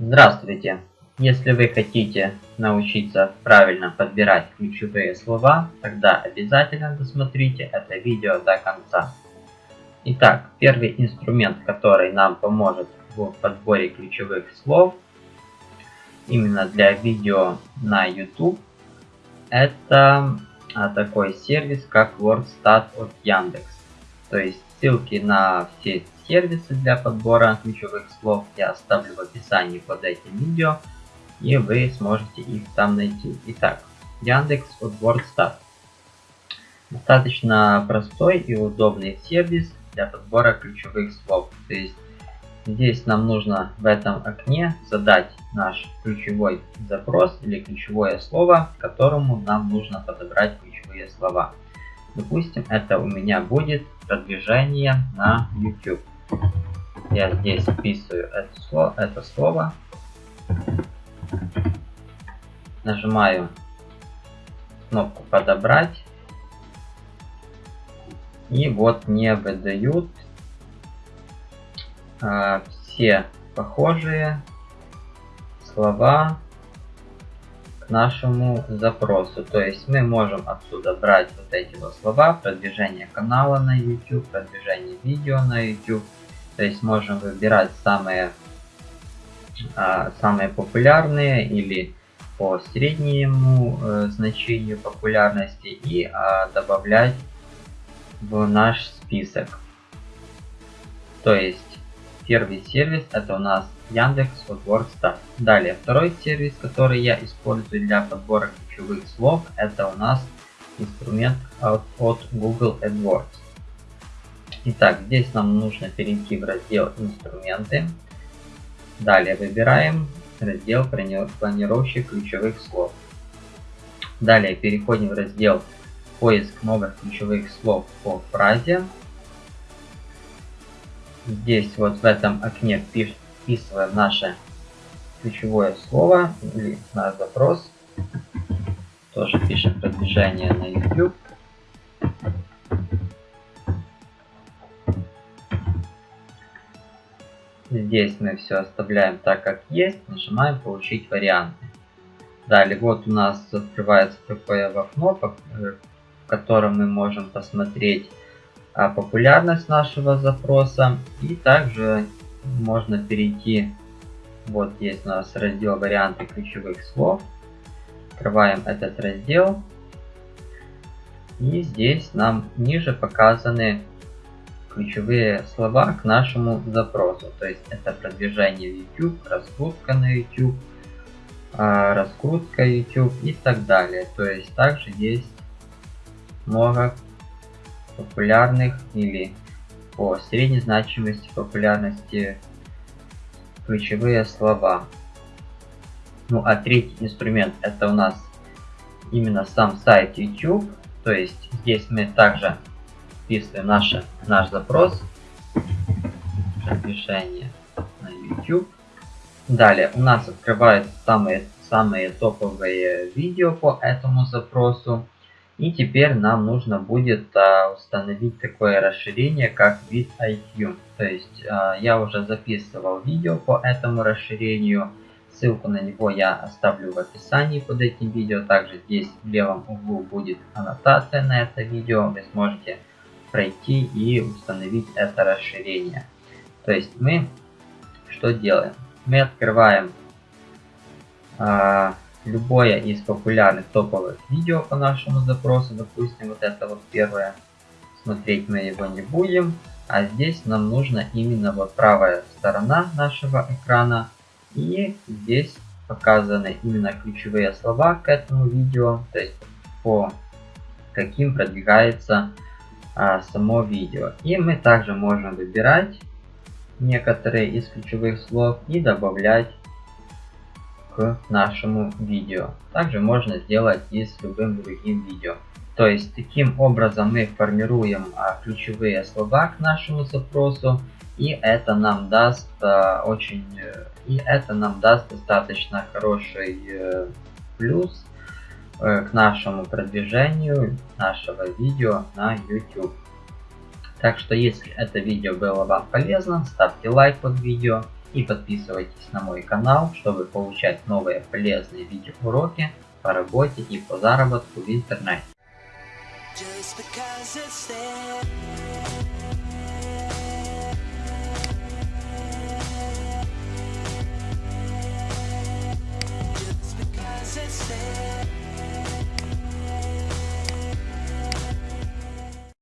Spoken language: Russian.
Здравствуйте! Если вы хотите научиться правильно подбирать ключевые слова, тогда обязательно досмотрите это видео до конца. Итак, первый инструмент, который нам поможет в подборе ключевых слов, именно для видео на YouTube, это а, такой сервис, как WordStat от Яндекс. То есть ссылки на все сервисы для подбора ключевых слов я оставлю в описании под этим видео, и вы сможете их там найти. Итак, Яндекс от WordStat. Достаточно простой и удобный сервис для подбора ключевых слов. То есть здесь нам нужно в этом окне задать наш ключевой запрос или ключевое слово, которому нам нужно подобрать ключевые слова. Допустим, это у меня будет продвижение на YouTube. Я здесь вписываю это слово, это слово. Нажимаю кнопку подобрать. И вот мне выдают а, все похожие слова к нашему запросу. То есть мы можем отсюда брать вот эти вот слова, продвижение канала на YouTube, продвижение видео на YouTube. То есть можем выбирать самые, а, самые популярные или по среднему э, значению популярности и а, добавлять в наш список. То есть первый сервис это у нас Яндекс от WordStat. Далее второй сервис, который я использую для подбора ключевых слов, это у нас инструмент от Google AdWords. Итак, здесь нам нужно перейти в раздел инструменты. Далее выбираем раздел планировщик ключевых слов. Далее переходим в раздел поиск новых ключевых слов по фразе. Здесь вот в этом окне вписываем наше ключевое слово или наш запрос. Тоже пишем продвижение на YouTube. Здесь мы все оставляем так, как есть. Нажимаем получить варианты. Далее вот у нас открывается такое окно, э, в котором мы можем посмотреть а, популярность нашего запроса. И также можно перейти, вот есть у нас раздел варианты ключевых слов. Открываем этот раздел. И здесь нам ниже показаны ключевые слова к нашему запросу. То есть это продвижение YouTube, раскрутка на YouTube, а, раскрутка YouTube и так далее. То есть также есть много популярных или по средней значимости популярности ключевые слова. Ну а третий инструмент это у нас именно сам сайт YouTube. То есть здесь мы также вписываем наше, наш запрос. Продвижение на YouTube. Далее у нас открываются самые, самые топовые видео по этому запросу. И теперь нам нужно будет а, установить такое расширение, как вид IQ. То есть а, я уже записывал видео по этому расширению. Ссылку на него я оставлю в описании под этим видео. Также здесь в левом углу будет аннотация на это видео. Вы сможете пройти и установить это расширение. То есть мы что делаем? Мы открываем а, любое из популярных топовых видео по нашему запросу. Допустим, вот это вот первое. Смотреть мы его не будем. А здесь нам нужно именно вот правая сторона нашего экрана. И здесь показаны именно ключевые слова к этому видео. То есть по каким продвигается а, само видео. И мы также можем выбирать некоторые из ключевых слов и добавлять к нашему видео. Также можно сделать и с любым другим видео. То есть таким образом мы формируем а, ключевые слова к нашему запросу и это нам даст а, очень э, и это нам даст достаточно хороший э, плюс к нашему продвижению нашего видео на YouTube. Так что если это видео было вам полезно, ставьте лайк под видео И подписывайтесь на мой канал, чтобы получать новые полезные видеоуроки по работе и по заработку в интернете.